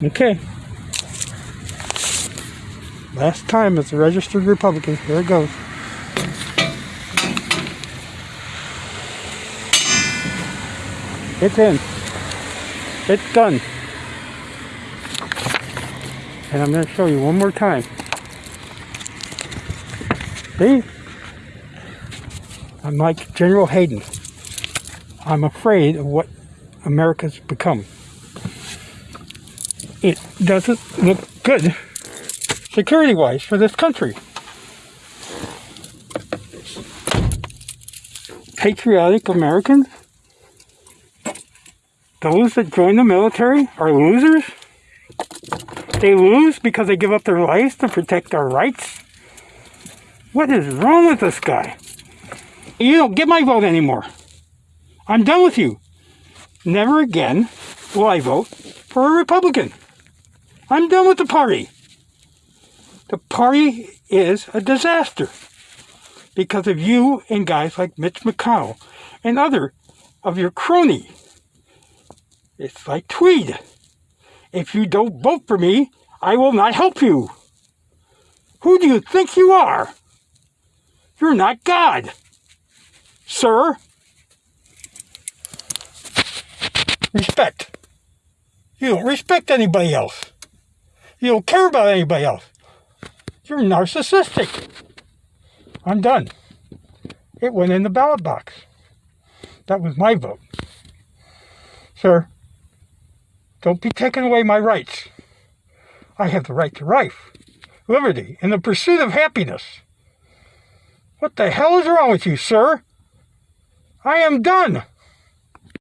Okay. Last time it's a registered Republican. Here it goes. It's in. It's done. And I'm going to show you one more time. See? I'm like General Hayden. I'm afraid of what America's become. It doesn't look good security-wise for this country. Patriotic Americans those that join the military are losers? They lose because they give up their lives to protect our rights? What is wrong with this guy? You don't get my vote anymore. I'm done with you. Never again will I vote for a Republican. I'm done with the party. The party is a disaster because of you and guys like Mitch McConnell and other of your crony it's like Tweed. If you don't vote for me, I will not help you. Who do you think you are? You're not God. Sir, respect. You don't respect anybody else. You don't care about anybody else. You're narcissistic. I'm done. It went in the ballot box. That was my vote. Sir, don't be taking away my rights. I have the right to life, liberty, and the pursuit of happiness. What the hell is wrong with you, sir? I am done.